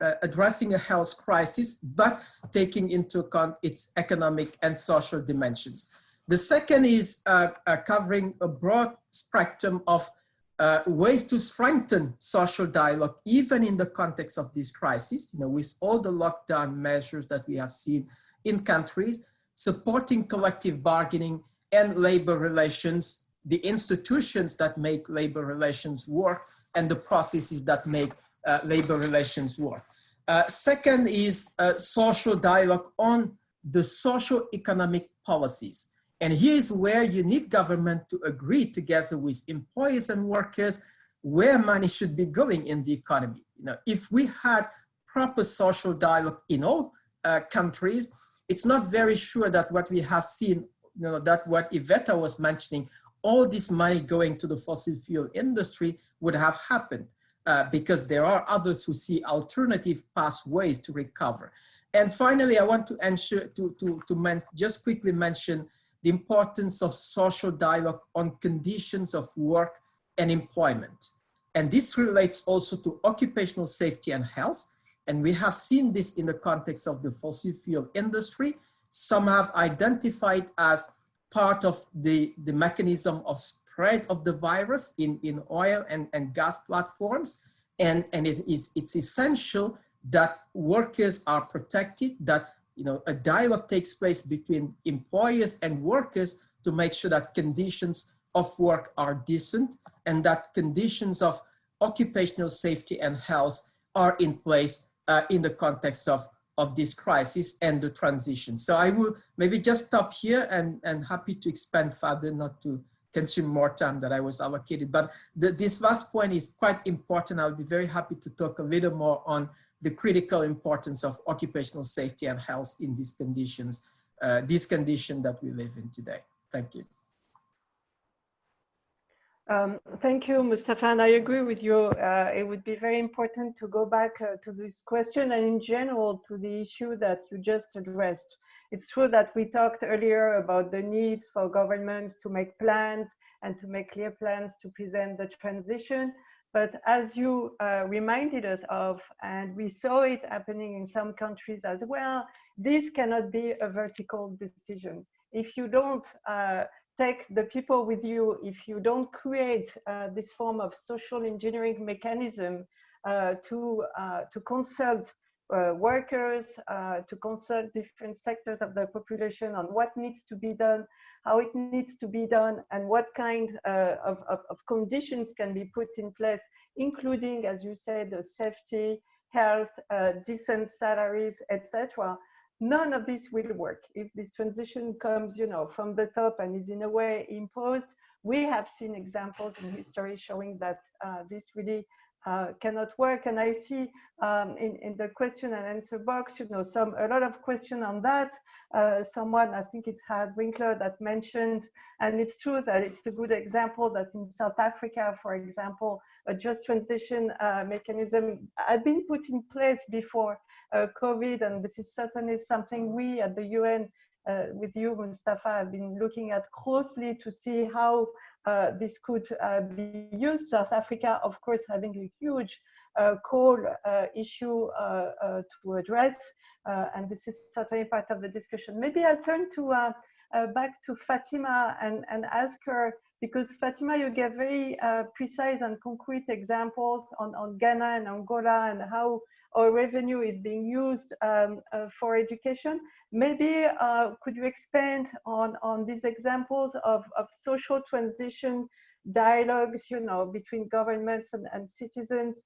uh, addressing a health crisis, but taking into account its economic and social dimensions. The second is uh, uh, covering a broad spectrum of uh, ways to strengthen social dialogue, even in the context of this crisis, you know, with all the lockdown measures that we have seen in countries, supporting collective bargaining and labor relations, the institutions that make labor relations work, and the processes that make uh, labor relations work. Uh, second is uh, social dialogue on the social economic policies. And here's where you need government to agree together with employees and workers where money should be going in the economy. You know, if we had proper social dialogue in all uh, countries, it's not very sure that what we have seen, you know, that what Iveta was mentioning, all this money going to the fossil fuel industry would have happened uh, because there are others who see alternative pathways to recover. And finally, I want to ensure to, to, to just quickly mention the importance of social dialogue on conditions of work and employment. And this relates also to occupational safety and health. And we have seen this in the context of the fossil fuel industry. Some have identified as part of the, the mechanism of spread of the virus in, in oil and, and gas platforms. And, and it is, it's essential that workers are protected, that you know, a dialogue takes place between employers and workers to make sure that conditions of work are decent and that conditions of occupational safety and health are in place uh, in the context of, of this crisis and the transition. So I will maybe just stop here and, and happy to expand further, not to consume more time that I was allocated. But the, this last point is quite important. I'll be very happy to talk a little more on the critical importance of occupational safety and health in these conditions, uh, this condition that we live in today. Thank you. Um, thank you, Mustafa, and I agree with you. Uh, it would be very important to go back uh, to this question and in general to the issue that you just addressed. It's true that we talked earlier about the need for governments to make plans and to make clear plans to present the transition, but as you uh, reminded us of, and we saw it happening in some countries as well, this cannot be a vertical decision. if you don't uh, take the people with you, if you don't create uh, this form of social engineering mechanism uh, to, uh, to consult uh, workers, uh, to consult different sectors of the population on what needs to be done, how it needs to be done, and what kind of, of, of, conditions can be put in place, including, as you said, the safety, health, decent salaries, etc none of this will work. If this transition comes you know from the top and is in a way imposed we have seen examples in history showing that uh, this really uh, cannot work. And i see um, in, in the question and answer box you know some a lot of question on that. Uh, someone i think it's Harald Winkler that mentioned and it's true that it's a good example that in south africa for example a just transition uh, mechanism had been put in place before uh, COVID, and this is certainly something we at the UN uh, with you, Mustafa, have been looking at closely to see how uh, this could uh, be used. South Africa, of course, having a huge uh, coal uh, issue to address, and this is certainly part of the discussion. Maybe I'll turn to back to Fatima and, and ask her, because Fatima, you gave very precise and concrete examples on, on Ghana and Angola and how or revenue is being used um, uh, for education. Maybe uh, could you expand on, on these examples of, of social transition dialogues, you know, between governments and, and citizens?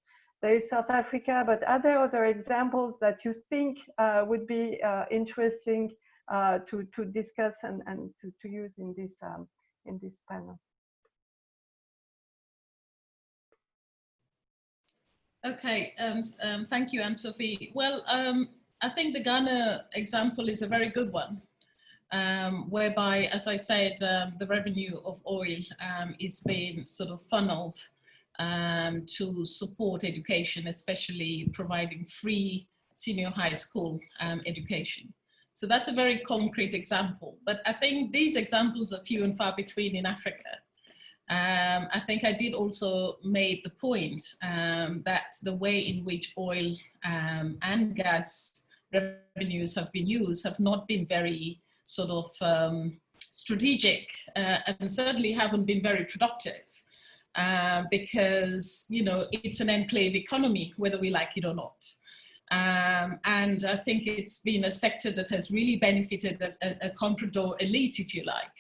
There is South Africa, but are there other examples that you think uh, would be uh, interesting uh, to, to discuss and, and to, to use in this, um, in this panel? Okay, um, um, thank you, Anne-Sophie. Well, um, I think the Ghana example is a very good one, um, whereby, as I said, um, the revenue of oil um, is being sort of funneled to support education, especially providing free senior high school education. So that's a very concrete example. But I think these examples are few and far between in Africa. Um, I think I did also made the point um, that the way in which oil um, and gas revenues have been used have not been very sort of um, strategic uh, and certainly haven't been very productive uh, because, you know, it's an enclave economy, whether we like it or not. Um, and I think it's been a sector that has really benefited a, a, a comprador elite, if you like.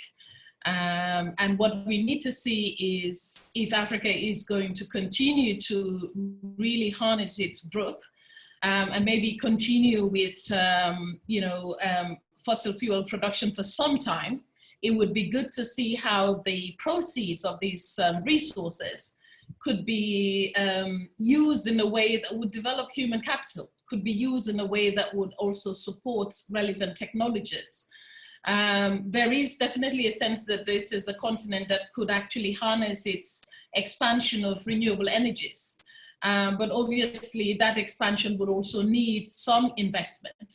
Um, and what we need to see is if Africa is going to continue to really harness its growth um, and maybe continue with, um, you know, um, fossil fuel production for some time, it would be good to see how the proceeds of these um, resources could be um, used in a way that would develop human capital, could be used in a way that would also support relevant technologies. Um, there is definitely a sense that this is a continent that could actually harness its expansion of renewable energies. Um, but obviously that expansion would also need some investment.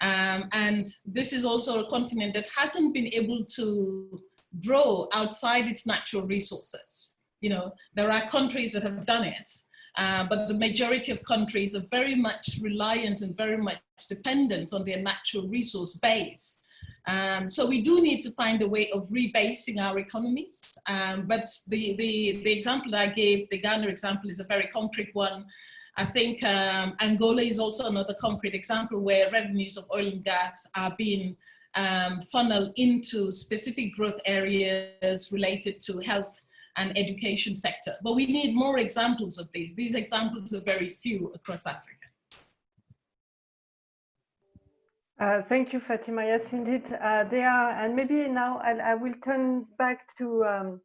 Um, and this is also a continent that hasn't been able to grow outside its natural resources. You know, there are countries that have done it, uh, but the majority of countries are very much reliant and very much dependent on their natural resource base. Um, so we do need to find a way of rebasing our economies. Um, but the, the, the example I gave, the Ghana example is a very concrete one. I think um, Angola is also another concrete example where revenues of oil and gas are being um, funneled into specific growth areas related to health and education sector. But we need more examples of these. These examples are very few across Africa. Uh, thank you, Fatima. Yes, indeed, uh, they are. And maybe now I'll, I will turn back to um,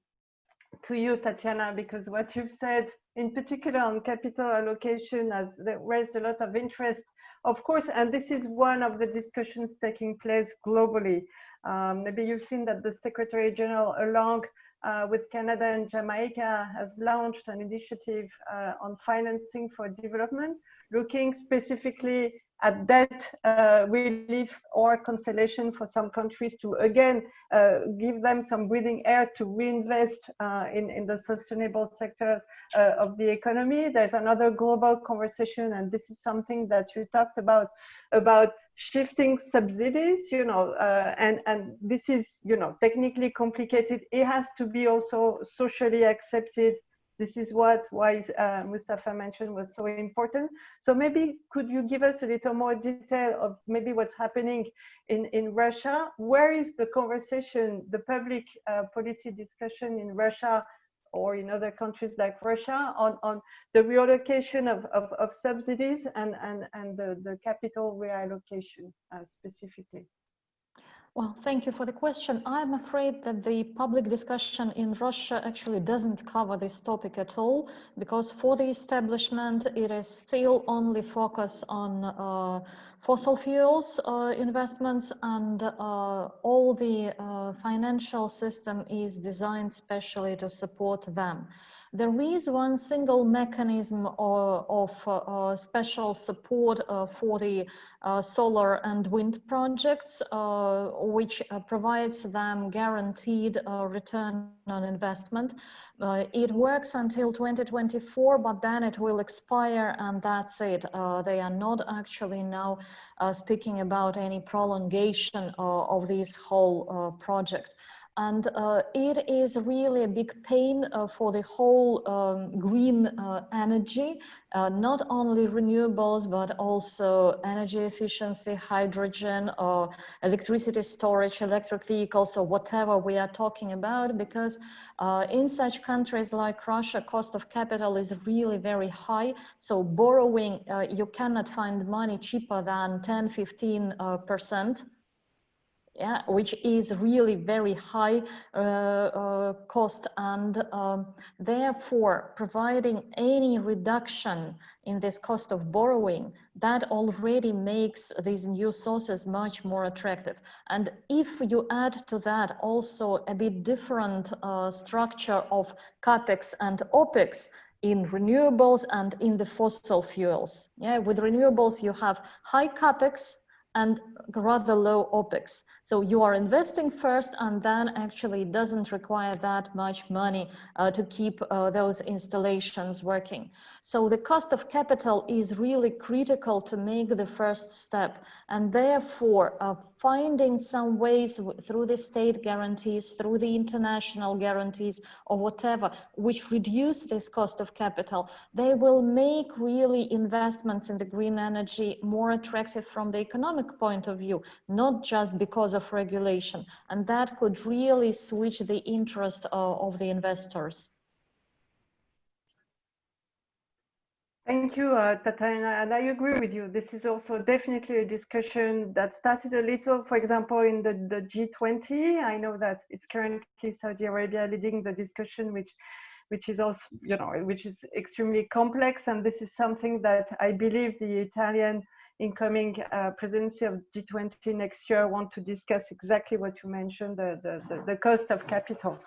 to you, Tatiana, because what you've said, in particular on capital allocation, has raised a lot of interest, of course. And this is one of the discussions taking place globally. Um, maybe you've seen that the Secretary General, along uh, with Canada and Jamaica, has launched an initiative uh, on financing for development, looking specifically at that uh, relief or consolation for some countries to again uh, give them some breathing air to reinvest uh, in, in the sustainable sector uh, of the economy. There's another global conversation, and this is something that you talked about, about shifting subsidies, you know, uh, and, and this is, you know, technically complicated. It has to be also socially accepted this is what why uh, Mustafa mentioned was so important. So maybe could you give us a little more detail of maybe what's happening in, in Russia? Where is the conversation, the public uh, policy discussion in Russia or in other countries like Russia on, on the reallocation of, of, of subsidies and, and, and the, the capital reallocation uh, specifically? Well, thank you for the question. I'm afraid that the public discussion in Russia actually doesn't cover this topic at all, because for the establishment, it is still only focus on uh, fossil fuels uh, investments and uh, all the uh, financial system is designed specially to support them. There is one single mechanism of, of uh, special support uh, for the uh, solar and wind projects, uh, which uh, provides them guaranteed uh, return on investment. it works until 2024, but then it will expire and that's it. they are not actually now speaking about any prolongation of this whole project. And uh, it is really a big pain uh, for the whole um, green uh, energy, uh, not only renewables, but also energy efficiency, hydrogen, or electricity storage, electric vehicles, or whatever we are talking about, because uh, in such countries like Russia, cost of capital is really very high. So borrowing, uh, you cannot find money cheaper than 10, 15% yeah, which is really very high uh, uh, cost. And um, therefore providing any reduction in this cost of borrowing that already makes these new sources much more attractive. And if you add to that also a bit different uh, structure of capex and opex in renewables and in the fossil fuels. Yeah with renewables you have high capex and rather low OPEX. So you are investing first and then actually doesn't require that much money uh, to keep uh, those installations working. So the cost of capital is really critical to make the first step. And therefore, uh, finding some ways through the state guarantees, through the international guarantees or whatever, which reduce this cost of capital, they will make really investments in the green energy more attractive from the economic point of view, not just because of regulation. And that could really switch the interest uh, of the investors. Thank you, uh, Tatiana, and I agree with you. This is also definitely a discussion that started a little, for example, in the, the G20. I know that it's currently Saudi Arabia leading the discussion, which which is also, you know, which is extremely complex. And this is something that I believe the Italian incoming uh, presidency of G20 next year want to discuss exactly what you mentioned, the, the, the, the cost of capital.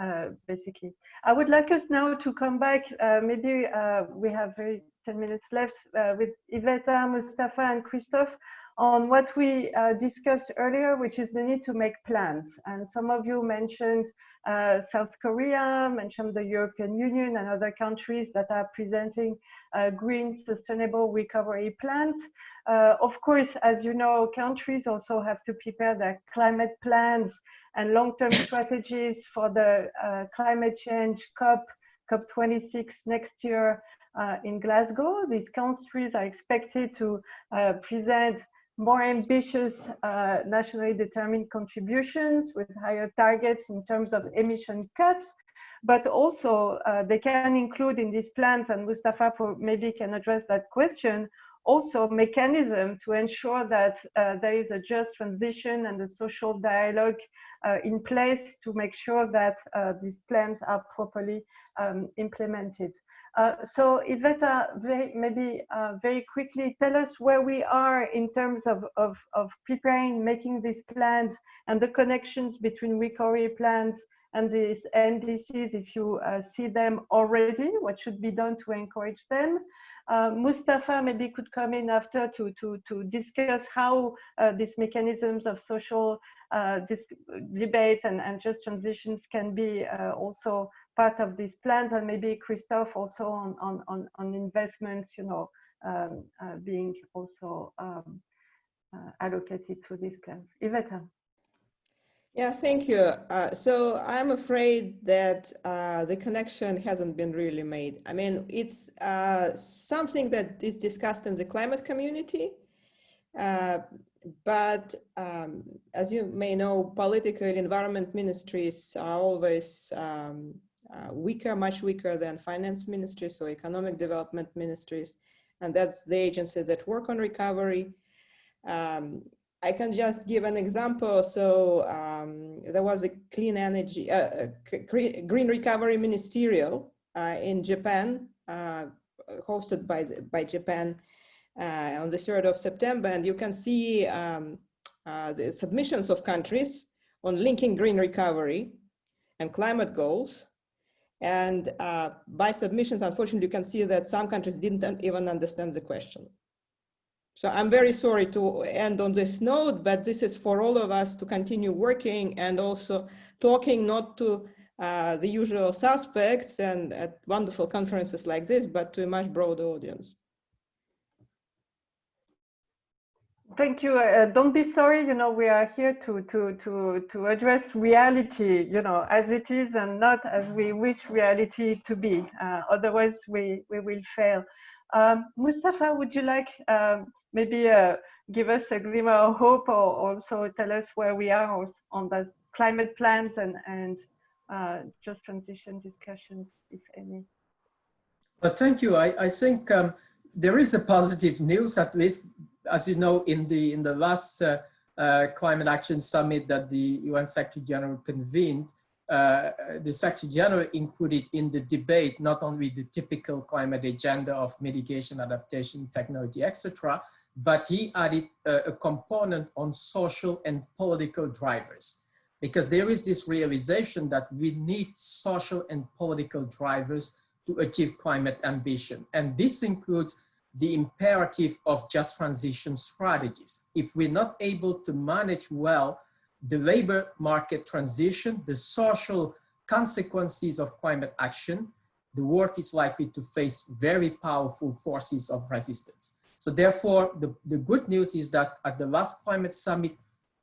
Uh, basically. I would like us now to come back, uh, maybe uh, we have very 10 minutes left uh, with Iveta, Mustafa and Christophe on what we uh, discussed earlier, which is the need to make plans. And some of you mentioned South Korea, mentioned the European Union and other countries that are presenting green sustainable recovery plans. of course, as you know, countries also have to prepare their climate plans and long-term strategies for the uh, climate change COP, COP26 next year uh, in Glasgow. These countries are expected to uh, present more ambitious uh, nationally determined contributions with higher targets in terms of emission cuts, but also uh, they can include in these plans, and Mustafa maybe can address that question, also mechanism to ensure that uh, there is a just transition and a social dialogue uh, in place to make sure that uh, these plans are properly um, implemented. Uh, so Iveta, maybe uh, very quickly, tell us where we are in terms of, of, of, preparing, making these plans and the connections between recovery plans and these NDCs, if you uh, see them already, what should be done to encourage them. Uh, Mustafa maybe could come in after to, to, to discuss how uh, these mechanisms of social uh, debate and, and just transitions can be uh, also part of these plans and maybe Christophe also on, on, on, on investments, you know, um, uh, being also um, uh, allocated to these plans. Iveta. Yeah, thank you. Uh, so I'm afraid that uh, the connection hasn't been really made. I mean, it's uh, something that is discussed in the climate community, uh, but um, as you may know, political environment ministries are always um, uh, weaker, much weaker than finance ministries or economic development ministries. And that's the agency that work on recovery. Um, I can just give an example. So um, there was a clean energy, uh, green recovery ministerial uh, in Japan, uh, hosted by, by Japan uh, on the 3rd of September. And you can see um, uh, the submissions of countries on linking green recovery and climate goals. And uh, by submissions, unfortunately, you can see that some countries didn't even understand the question. So I'm very sorry to end on this note, but this is for all of us to continue working and also talking not to uh, the usual suspects and at wonderful conferences like this, but to a much broader audience. Thank you. Uh, don't be sorry. You know, we are here to to to to address reality. You know, as it is, and not as we wish reality to be. Uh, otherwise, we we will fail. Um, Mustafa, would you like um, maybe uh, give us a glimmer of hope or also tell us where we are on the climate plans and, and uh, just transition discussions, if any. Well, thank you. I, I think um, there is a positive news, at least, as you know, in the, in the last uh, uh, Climate Action Summit that the UN Secretary General convened, uh, the Secretary General included in the debate not only the typical climate agenda of mitigation, adaptation, technology, etc., but he added a, uh, a component on social and political drivers because there is this realization that we need social and political drivers to achieve climate ambition. And this includes the imperative of just transition strategies. If we're not able to manage well the labor market transition, the social consequences of climate action, the world is likely to face very powerful forces of resistance. So therefore, the, the good news is that at the last climate summit,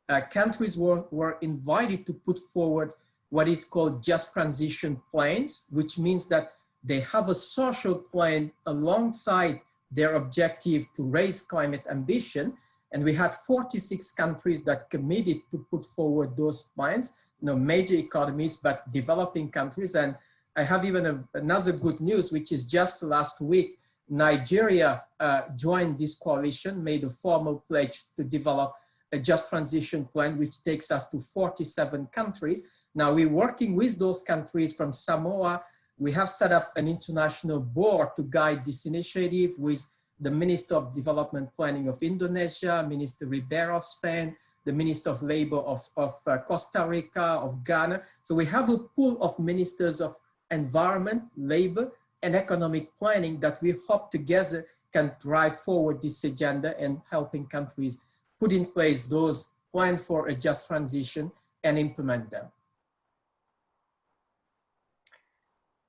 uh, countries were, were invited to put forward what is called just transition plans, which means that they have a social plan alongside their objective to raise climate ambition. And we had 46 countries that committed to put forward those plans, you know, major economies, but developing countries. And I have even a, another good news, which is just last week, Nigeria uh, joined this coalition, made a formal pledge to develop a just transition plan, which takes us to 47 countries. Now we're working with those countries from Samoa. We have set up an international board to guide this initiative with the Minister of Development Planning of Indonesia, Minister Ribera of Spain, the Minister of Labor of, of uh, Costa Rica, of Ghana. So we have a pool of ministers of environment, labor, and economic planning that we hope together can drive forward this agenda and helping countries put in place those plans for a just transition and implement them.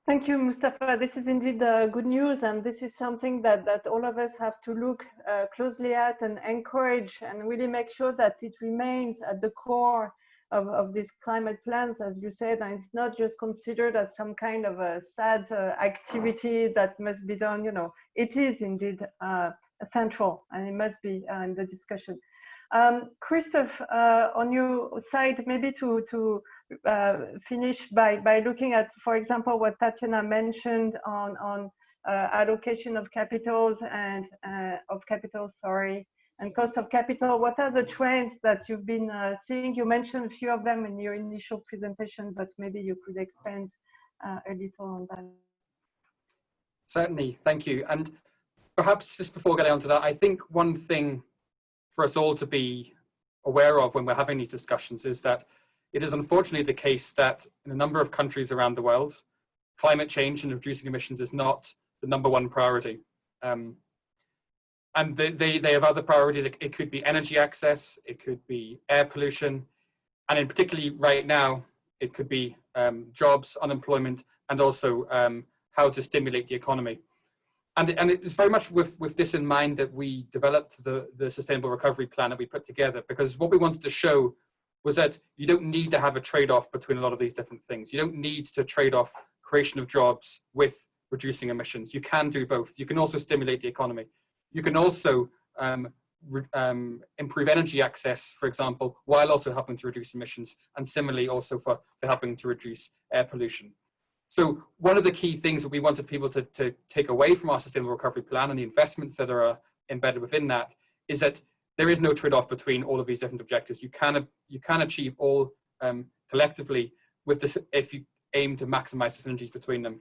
Thank you, Mustafa. This is indeed uh, good news, and this is something that, that all of us have to look uh, closely at and encourage and really make sure that it remains at the core of, of these climate plans, as you said, and it's not just considered as some kind of a sad uh, activity that must be done, you know, it is indeed uh, central and it must be uh, in the discussion. Um, Christophe, uh, on your side, maybe to, to uh, finish by, by looking at, for example, what Tatiana mentioned on, on uh, allocation of capitals and of capital, sorry, and cost of capital. What are the trends that you've been uh, seeing? You mentioned a few of them in your initial presentation, but maybe you could expand uh, a little on that. Certainly, thank you. And perhaps just before getting on to that, I think one thing for us all to be aware of when we're having these discussions is that it is unfortunately the case that in a number of countries around the world, climate change and reducing emissions is not the number one priority. Um, and they, they, they have other priorities. It, it could be energy access, it could be air pollution, and in particularly right now, it could be um, jobs, unemployment, and also um, how to stimulate the economy. And, and it's very much with, with this in mind that we developed the, the sustainable recovery plan that we put together, because what we wanted to show was that you don't need to have a trade-off between a lot of these different things. You don't need to trade off creation of jobs with reducing emissions. You can do both. You can also stimulate the economy. You can also um, um, improve energy access, for example, while also helping to reduce emissions, and similarly also for, for helping to reduce air pollution. So one of the key things that we wanted people to, to take away from our sustainable recovery plan and the investments that are embedded within that is that there is no trade-off between all of these different objectives. You can, you can achieve all um, collectively with this if you aim to maximize the synergies between them.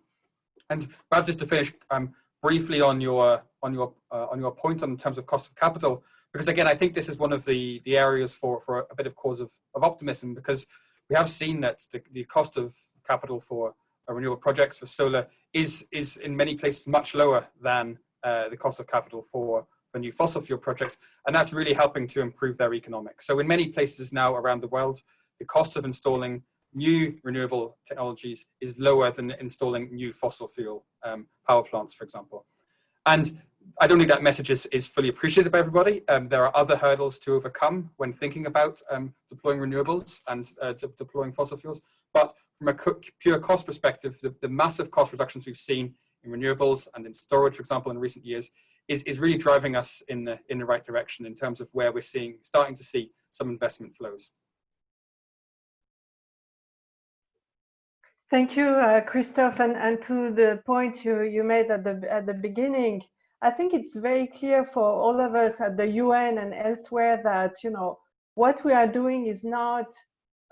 And perhaps just to finish um, briefly on your on your uh, on your point in terms of cost of capital, because again, I think this is one of the the areas for for a bit of cause of, of optimism because we have seen that the, the cost of capital for uh, renewable projects for solar is is in many places much lower than uh, the cost of capital for for new fossil fuel projects, and that's really helping to improve their economics. So in many places now around the world, the cost of installing new renewable technologies is lower than installing new fossil fuel um, power plants, for example. And I don't think that message is, is fully appreciated by everybody. Um, there are other hurdles to overcome when thinking about um, deploying renewables and uh, de deploying fossil fuels. But from a pure cost perspective, the, the, massive cost reductions we've seen in renewables and in storage, for example, in recent years, is, is really driving us in the, in the right direction in terms of where we're seeing, starting to see some investment flows. Thank you, uh, Christophe. And, and to the point you, you made at the, at the beginning, I think it's very clear for all of us at the UN and elsewhere that, you know, what we are doing is not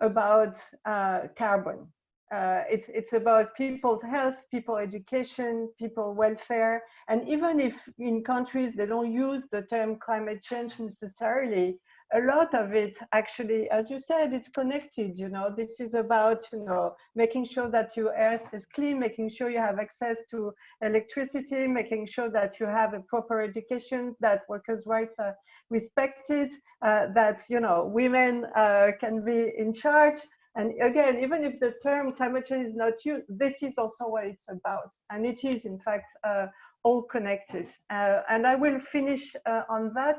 about uh, carbon. Uh, it's, it's about people's health, people education, people welfare. And even if in countries they don't use the term climate change necessarily, a lot of it actually, as you said, it's connected, you know, this is about, you know, making sure that your air is clean, making sure you have access to electricity, making sure that you have a proper education, that workers' rights are respected, uh, that, you know, women uh, can be in charge. And again, even if the term climate change is not used, this is also what it's about. And it is, in fact, uh, all connected. Uh, and I will finish uh, on that.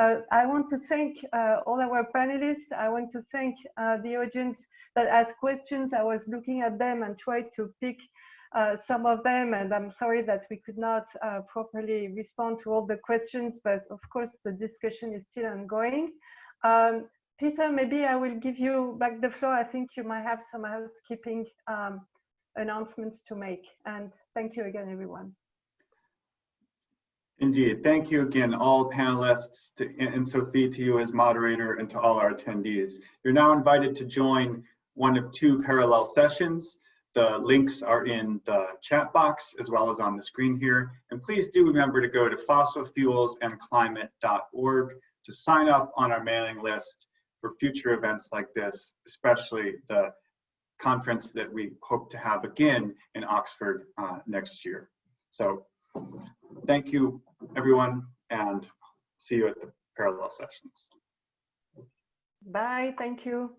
Uh, I want to thank uh, all our panelists. I want to thank uh, the audience that asked questions. I was looking at them and tried to pick uh, some of them, and I'm sorry that we could not uh, properly respond to all the questions, but of course the discussion is still ongoing. Um, Peter, maybe I will give you back the floor. I think you might have some housekeeping um, announcements to make, and thank you again, everyone. Indeed. Thank you again, all panelists, to, Anne-Sophie, to you as moderator, and to all our attendees. You're now invited to join one of two parallel sessions. The links are in the chat box as well as on the screen here. And please do remember to go to fossilfuelsandclimate.org to sign up on our mailing list for future events like this, especially the conference that we hope to have again in Oxford uh, next year. So Thank you, everyone, and see you at the parallel sessions. Bye, thank you.